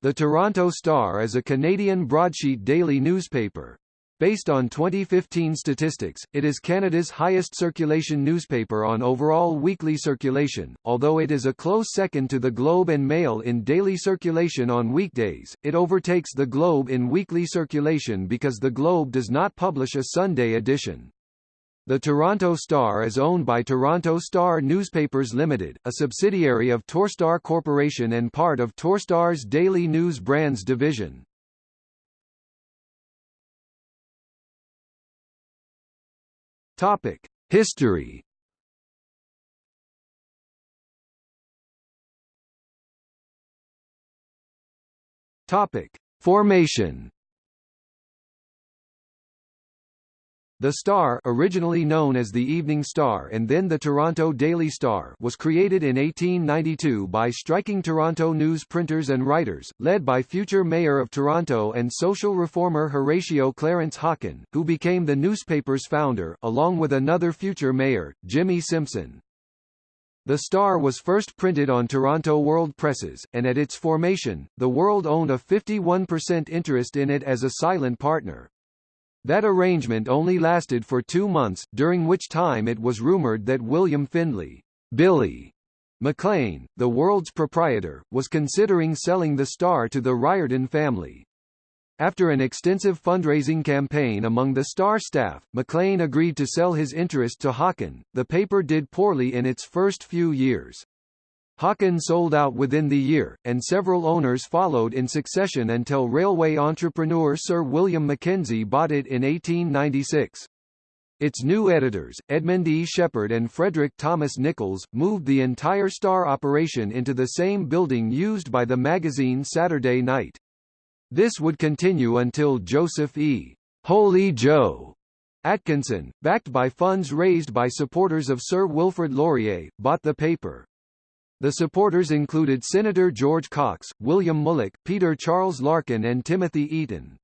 The Toronto Star is a Canadian broadsheet daily newspaper. Based on 2015 statistics, it is Canada's highest circulation newspaper on overall weekly circulation, although it is a close second to the Globe and Mail in daily circulation on weekdays. It overtakes the Globe in weekly circulation because the Globe does not publish a Sunday edition. The Toronto Star is owned by Toronto Star Newspapers Limited, a subsidiary of Torstar Corporation and part of Torstar's Daily News Brands division. Topic: History. Topic: Formation. The Star originally known as the Evening Star and then the Toronto Daily Star was created in 1892 by striking Toronto news printers and writers, led by future Mayor of Toronto and social reformer Horatio Clarence Hocken, who became the newspaper's founder, along with another future mayor, Jimmy Simpson. The Star was first printed on Toronto World Presses, and at its formation, the World owned a 51% interest in it as a silent partner. That arrangement only lasted for two months, during which time it was rumored that William Findlay Billy Maclean, the world's proprietor, was considering selling the Star to the Riordan family. After an extensive fundraising campaign among the Star staff, Maclean agreed to sell his interest to Hocken. The paper did poorly in its first few years. Hocken sold out within the year, and several owners followed in succession until railway entrepreneur Sir William Mackenzie bought it in 1896. Its new editors, Edmund E. Sheppard and Frederick Thomas Nicholls, moved the entire Star operation into the same building used by the magazine Saturday Night. This would continue until Joseph E. Holy Joe Atkinson, backed by funds raised by supporters of Sir Wilfrid Laurier, bought the paper. The supporters included Senator George Cox, William Mulock, Peter Charles Larkin and Timothy Eaton.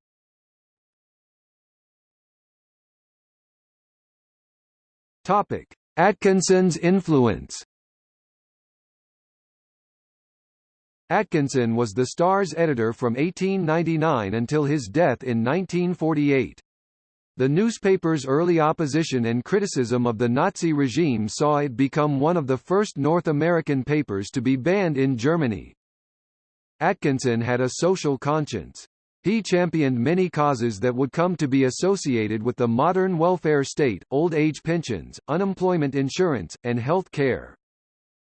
Topic: Atkinson's influence. Atkinson was the Star's editor from 1899 until his death in 1948. The newspaper's early opposition and criticism of the Nazi regime saw it become one of the first North American papers to be banned in Germany. Atkinson had a social conscience. He championed many causes that would come to be associated with the modern welfare state, old age pensions, unemployment insurance, and health care.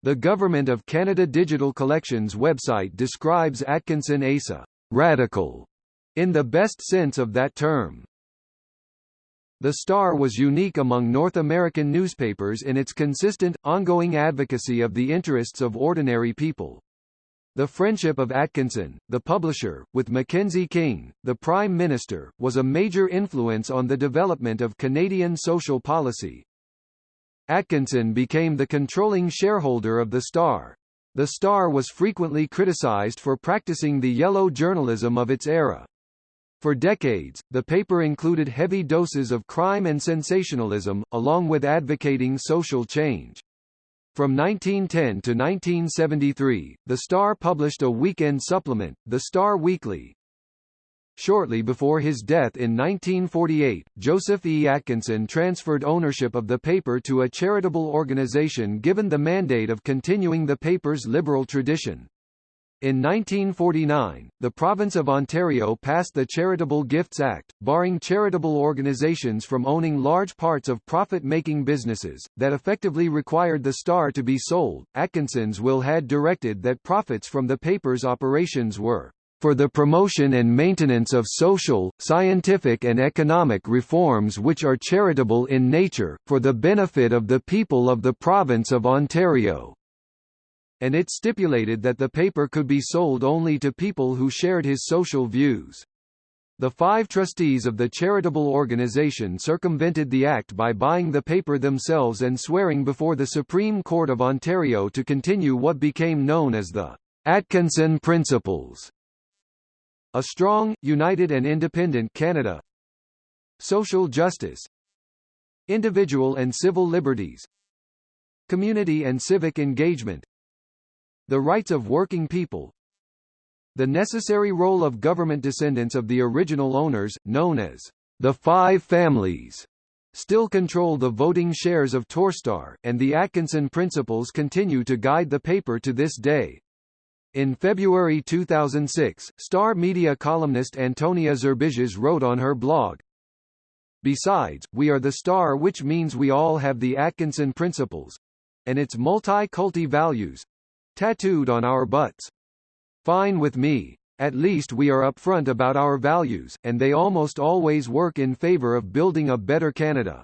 The Government of Canada Digital Collections website describes Atkinson as a radical in the best sense of that term. The Star was unique among North American newspapers in its consistent, ongoing advocacy of the interests of ordinary people. The friendship of Atkinson, the publisher, with Mackenzie King, the Prime Minister, was a major influence on the development of Canadian social policy. Atkinson became the controlling shareholder of the Star. The Star was frequently criticized for practicing the yellow journalism of its era. For decades, the paper included heavy doses of crime and sensationalism, along with advocating social change. From 1910 to 1973, the Star published a weekend supplement, the Star Weekly. Shortly before his death in 1948, Joseph E. Atkinson transferred ownership of the paper to a charitable organization given the mandate of continuing the paper's liberal tradition. In 1949, the province of Ontario passed the Charitable Gifts Act, barring charitable organizations from owning large parts of profit-making businesses, that effectively required the Star to be sold. Atkinson's will had directed that profits from the paper's operations were for the promotion and maintenance of social, scientific and economic reforms which are charitable in nature, for the benefit of the people of the province of Ontario and it stipulated that the paper could be sold only to people who shared his social views. The five trustees of the charitable organization circumvented the act by buying the paper themselves and swearing before the Supreme Court of Ontario to continue what became known as the Atkinson Principles. A strong, united and independent Canada Social justice Individual and civil liberties Community and civic engagement the rights of working people The necessary role of government descendants of the original owners, known as the Five Families, still control the voting shares of Torstar, and the Atkinson principles continue to guide the paper to this day. In February 2006, Star Media columnist Antonia Zerbisias wrote on her blog, Besides, we are the star which means we all have the Atkinson principles and its multi-culti values tattooed on our butts. Fine with me. At least we are upfront about our values, and they almost always work in favor of building a better Canada.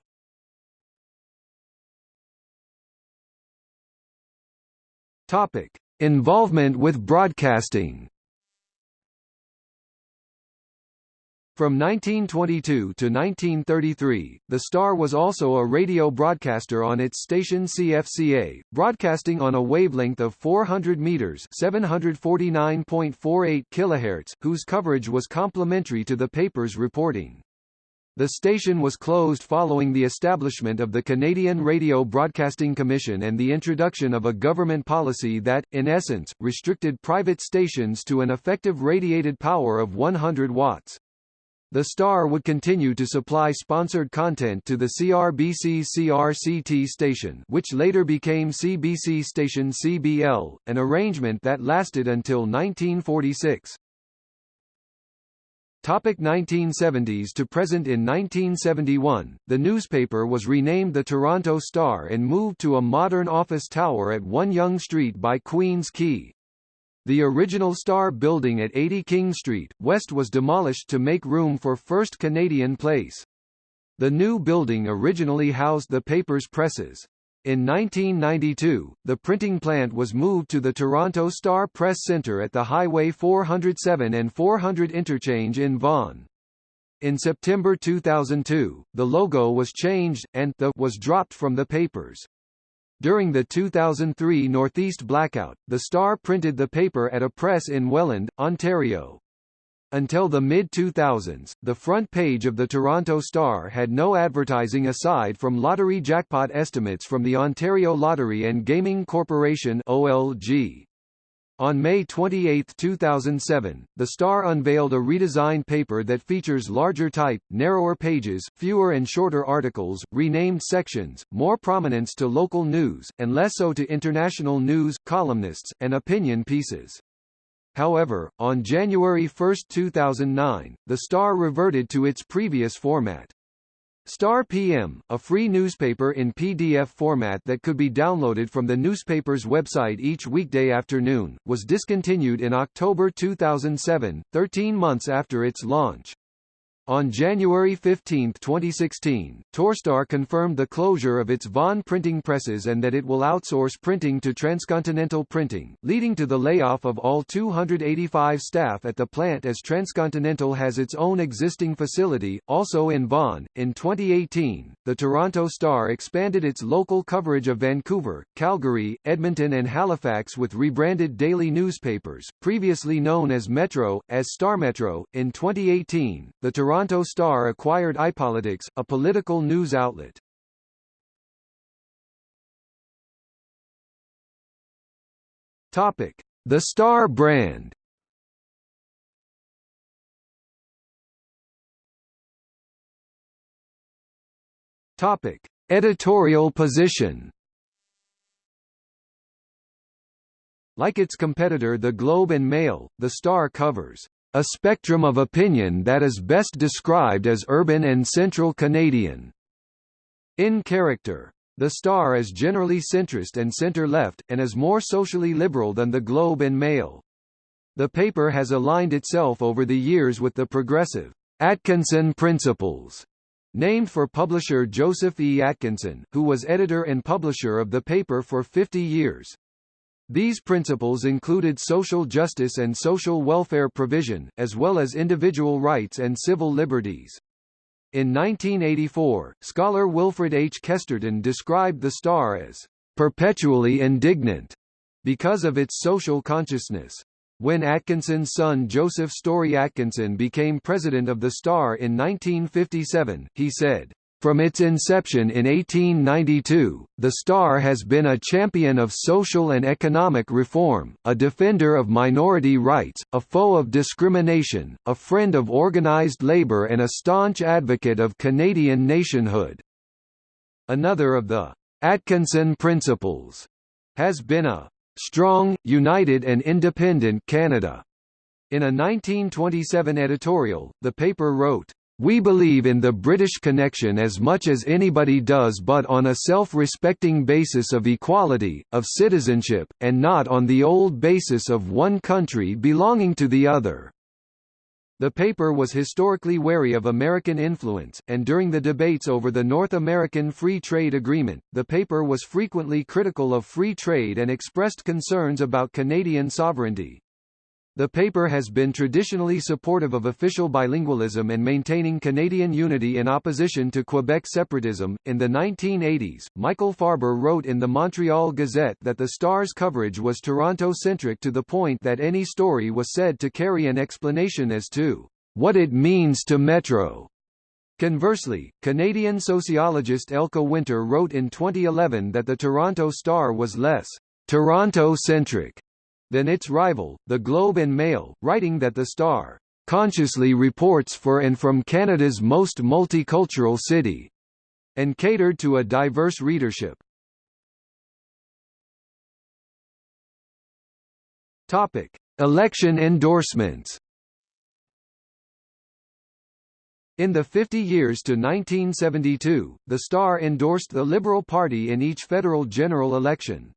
Topic: Involvement with broadcasting. From 1922 to 1933, the Star was also a radio broadcaster on its station CFCA, broadcasting on a wavelength of 400 meters (749.48 kilohertz), whose coverage was complementary to the paper's reporting. The station was closed following the establishment of the Canadian Radio Broadcasting Commission and the introduction of a government policy that, in essence, restricted private stations to an effective radiated power of 100 watts. The Star would continue to supply sponsored content to the CRBC CRCT station which later became CBC station CBL, an arrangement that lasted until 1946. Topic 1970s to present In 1971, the newspaper was renamed the Toronto Star and moved to a modern office tower at 1 Yonge Street by Queen's Quay. The original Star building at 80 King Street, West was demolished to make room for First Canadian Place. The new building originally housed the paper's presses. In 1992, the printing plant was moved to the Toronto Star Press Centre at the Highway 407 and 400 interchange in Vaughan. In September 2002, the logo was changed, and the was dropped from the papers. During the 2003 Northeast blackout, the Star printed the paper at a press in Welland, Ontario. Until the mid-2000s, the front page of the Toronto Star had no advertising aside from lottery jackpot estimates from the Ontario Lottery and Gaming Corporation OLG. On May 28, 2007, The Star unveiled a redesigned paper that features larger type, narrower pages, fewer and shorter articles, renamed sections, more prominence to local news, and less so to international news, columnists, and opinion pieces. However, on January 1, 2009, The Star reverted to its previous format. Star PM, a free newspaper in PDF format that could be downloaded from the newspaper's website each weekday afternoon, was discontinued in October 2007, 13 months after its launch. On January 15, 2016, Torstar confirmed the closure of its Vaughan printing presses and that it will outsource printing to Transcontinental Printing, leading to the layoff of all 285 staff at the plant as Transcontinental has its own existing facility, also in Vaughan. In 2018, the Toronto Star expanded its local coverage of Vancouver, Calgary, Edmonton and Halifax with rebranded daily newspapers, previously known as Metro, as Star Metro. In 2018, the Toronto Toronto Star acquired iPolitics, a political news outlet. Topic: The Star brand. Topic: Editorial position. Like its competitor The Globe and Mail, The Star covers a spectrum of opinion that is best described as urban and central Canadian. In character, the Star is generally centrist and centre-left, and is more socially liberal than the Globe and Mail. The paper has aligned itself over the years with the progressive Atkinson Principles, named for publisher Joseph E. Atkinson, who was editor and publisher of the paper for 50 years. These principles included social justice and social welfare provision, as well as individual rights and civil liberties. In 1984, scholar Wilfred H. Kesterton described the Star as perpetually indignant because of its social consciousness. When Atkinson's son Joseph Story Atkinson became president of the Star in 1957, he said, From its inception in 1892, the Star has been a champion of social and economic reform, a defender of minority rights, a foe of discrimination, a friend of organized labor and a staunch advocate of Canadian nationhood. Another of the Atkinson Principles has been a strong, united and independent Canada. In a 1927 editorial, the paper wrote, we believe in the British connection as much as anybody does but on a self-respecting basis of equality, of citizenship, and not on the old basis of one country belonging to the other. The paper was historically wary of American influence, and during the debates over the North American Free Trade Agreement, the paper was frequently critical of free trade and expressed concerns about Canadian sovereignty. The paper has been traditionally supportive of official bilingualism and maintaining Canadian unity in opposition to Quebec separatism. In the 1980s, Michael Farber wrote in the Montreal Gazette that the Star's coverage was Toronto centric to the point that any story was said to carry an explanation as to what it means to Metro. Conversely, Canadian sociologist Elke Winter wrote in 2011 that the Toronto Star was less Toronto-centric than its rival, the Globe and Mail, writing that the Star consciously reports for and from Canada's most multicultural city, and catered to a diverse readership. Topic: Election endorsements. In the 50 years to 1972, the Star endorsed the Liberal Party in each federal general election.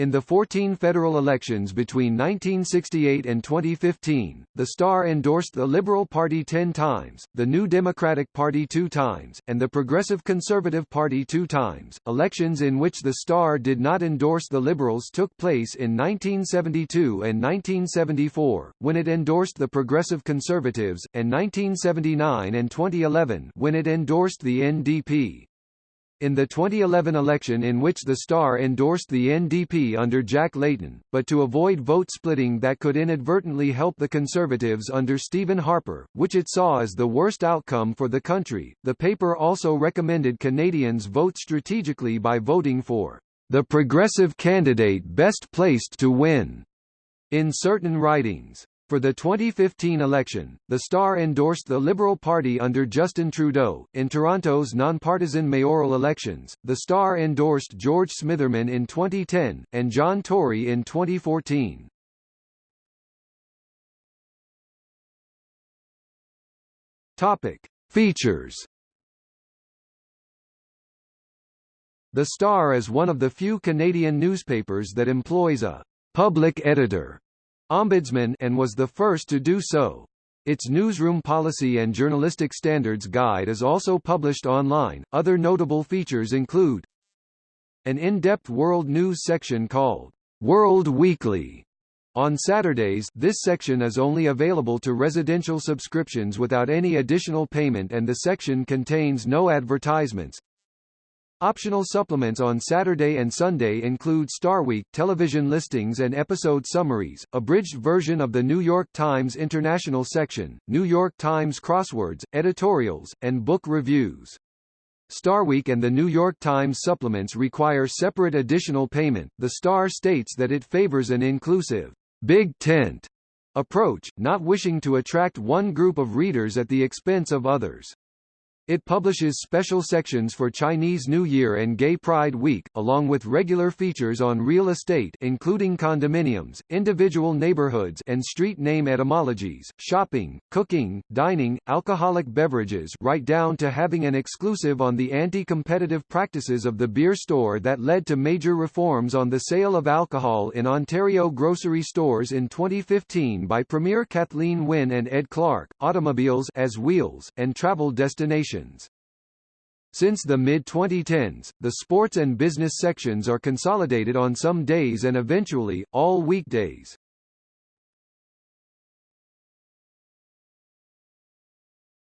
In the 14 federal elections between 1968 and 2015, the Star endorsed the Liberal Party 10 times, the New Democratic Party 2 times, and the Progressive Conservative Party 2 times. Elections in which the Star did not endorse the Liberals took place in 1972 and 1974, when it endorsed the Progressive Conservatives, and 1979 and 2011, when it endorsed the NDP. In the 2011 election in which the Star endorsed the NDP under Jack Layton, but to avoid vote splitting that could inadvertently help the Conservatives under Stephen Harper, which it saw as the worst outcome for the country, the paper also recommended Canadians vote strategically by voting for the progressive candidate best placed to win in certain ridings. For the 2015 election, the Star endorsed the Liberal Party under Justin Trudeau. In Toronto's nonpartisan mayoral elections, the Star endorsed George Smitherman in 2010, and John Tory in 2014. Topic. Features The Star is one of the few Canadian newspapers that employs a public editor Ombudsman and was the first to do so. Its newsroom policy and journalistic standards guide is also published online. Other notable features include an in-depth world news section called World Weekly. On Saturdays, this section is only available to residential subscriptions without any additional payment and the section contains no advertisements. Optional supplements on Saturday and Sunday include Starweek television listings and episode summaries, abridged version of the New York Times International section, New York Times crosswords, editorials, and book reviews. Starweek and the New York Times supplements require separate additional payment. The Star states that it favors an inclusive, big tent approach, not wishing to attract one group of readers at the expense of others. It publishes special sections for Chinese New Year and Gay Pride Week, along with regular features on real estate including condominiums, individual neighborhoods and street name etymologies, shopping, cooking, dining, alcoholic beverages right down to having an exclusive on the anti-competitive practices of the beer store that led to major reforms on the sale of alcohol in Ontario grocery stores in 2015 by Premier Kathleen Wynne and Ed Clark, automobiles as wheels, and travel destinations Since the mid-2010s, the sports and business sections are consolidated on some days and eventually, all weekdays.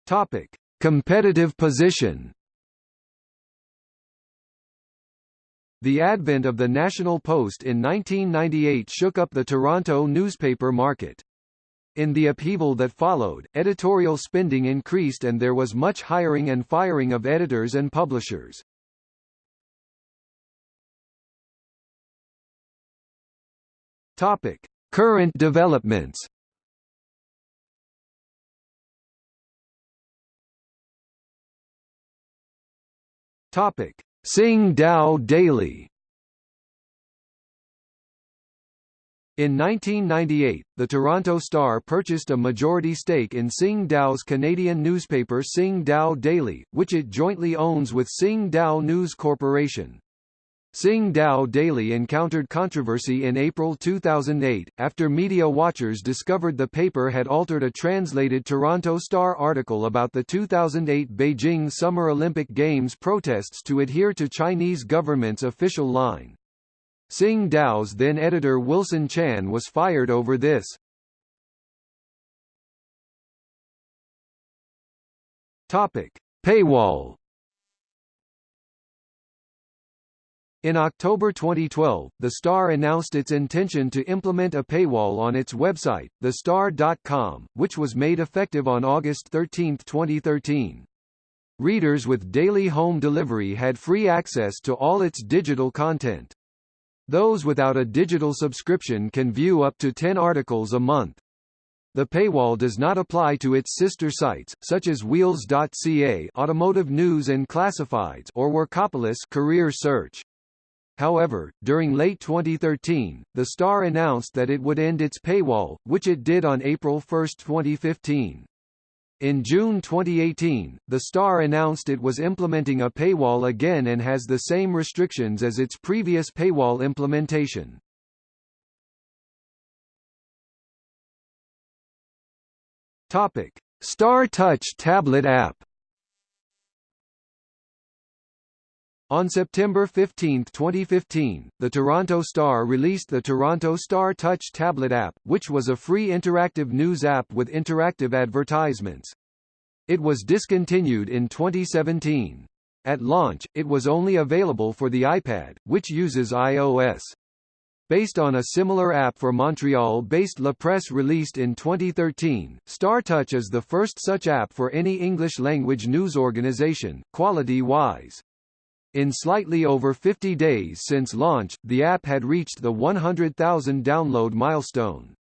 Topic. Competitive position The advent of the National Post in 1998 shook up the Toronto newspaper market. In the upheaval that followed, editorial spending increased and there was much hiring and firing of editors and publishers. Topic: Current developments. Topic: Sing Tao Daily. In 1998, the Toronto Star purchased a majority stake in Sing Tao's Canadian newspaper Sing Tao Daily, which it jointly owns with Sing Tao News Corporation. Sing Tao Daily encountered controversy in April 2008, after media watchers discovered the paper had altered a translated Toronto Star article about the 2008 Beijing Summer Olympic Games protests to adhere to Chinese government's official line. Sing Tao's then editor Wilson Chan was fired over this. Topic: Paywall In October 2012, The Star announced its intention to implement a paywall on its website, thestar.com, which was made effective on August 13, 2013. Readers with daily home delivery had free access to all its digital content. Those without a digital subscription can view up to 10 articles a month. The paywall does not apply to its sister sites, such as Wheels.ca Automotive News and Classifieds or Workopolis Career Search. However, during late 2013, the Star announced that it would end its paywall, which it did on April 1, 2015. In June 2018, the Star announced it was implementing a paywall again and has the same restrictions as its previous paywall implementation. Topic: Star Touch tablet app On September 15, 2015, the Toronto Star released the Toronto Star Touch tablet app, which was a free interactive news app with interactive advertisements. It was discontinued in 2017. At launch, it was only available for the iPad, which uses iOS. Based on a similar app for Montreal-based La Presse released in 2013, StarTouch is the first such app for any English-language news organization, quality-wise. In slightly over 50 days since launch, the app had reached the 100,000 download milestone.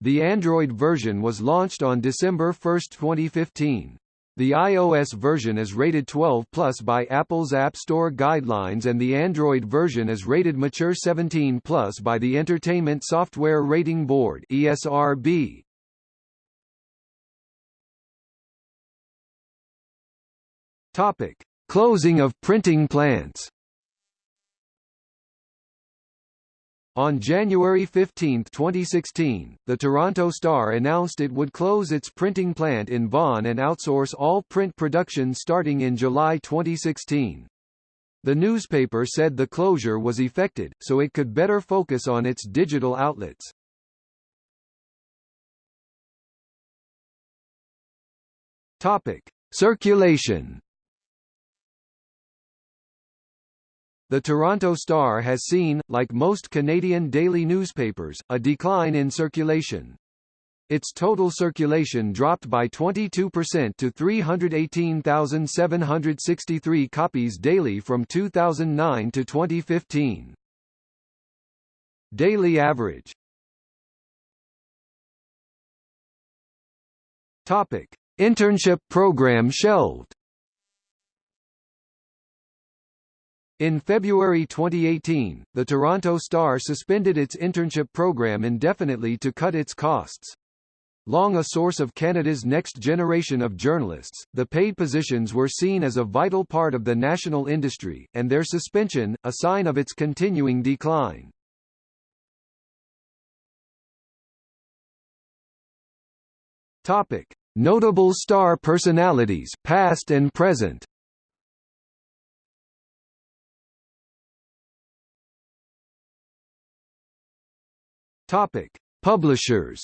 The Android version was launched on December 1, 2015. The iOS version is rated 12 plus by Apple's App Store guidelines and the Android version is rated mature 17 plus by the Entertainment Software Rating Board ESRB. Topic: Closing of printing plants On January 15, 2016, the Toronto Star announced it would close its printing plant in Vaughan and outsource all print production starting in July 2016. The newspaper said the closure was effected, so it could better focus on its digital outlets. Topic. Circulation The Toronto Star has seen, like most Canadian daily newspapers, a decline in circulation. Its total circulation dropped by 22% to 318,763 copies daily from 2009 to 2015. Daily average Topic. Internship program shelved In February 2018, the Toronto Star suspended its internship program indefinitely to cut its costs. Long a source of Canada's next generation of journalists, the paid positions were seen as a vital part of the national industry, and their suspension, a sign of its continuing decline. Topic. Notable star personalities past and present Topic: Publishers.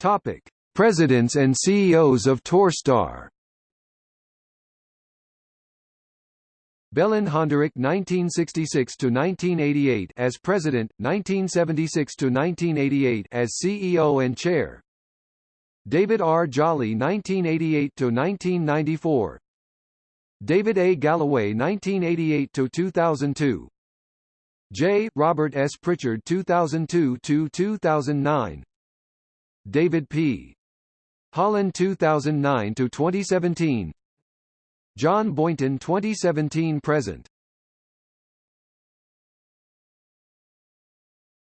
Topic: Presidents and CEOs of Torstar. Beland Honderich 1966–1988 as President, 1976–1988 as CEO and Chair David R. Jolly 1988–1994 David A. Galloway 1988–2002 J. Robert S. Pritchard 2002–2009 David P. Holland 2009–2017 John Boynton 2017 present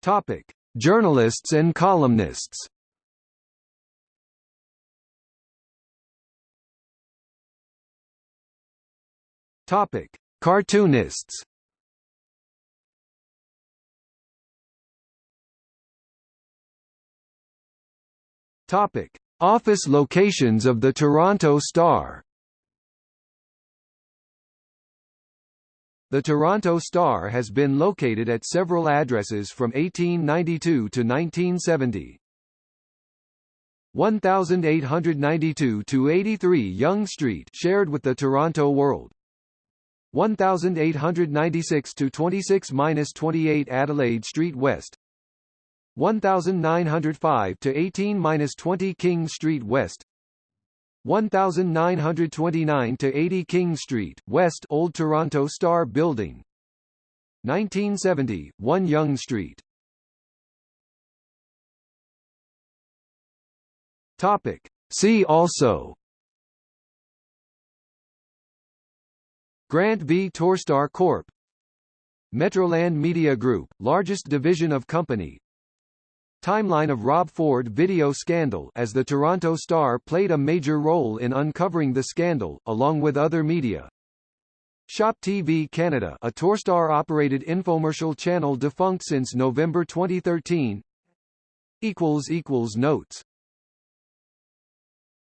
Topic: Journalists and columnists. Topic: Cartoonists. Topic: Office locations of the Toronto Star. The Toronto Star has been located at several addresses from 1892 to 1970. 1892 to 83 Yonge Street shared with the Toronto World. 1896 to 26-28 Adelaide Street West. 1905 to 18-20 King Street West. 1929 to 80 King Street, West Old Toronto Star Building 1970 1 Yonge Street Topic See also Grant v. Torstar Corp. Metroland Media Group, largest division of company. Timeline of Rob Ford video scandal as the Toronto Star played a major role in uncovering the scandal, along with other media. Shop TV Canada a Torstar-operated infomercial channel defunct since November 2013 Notes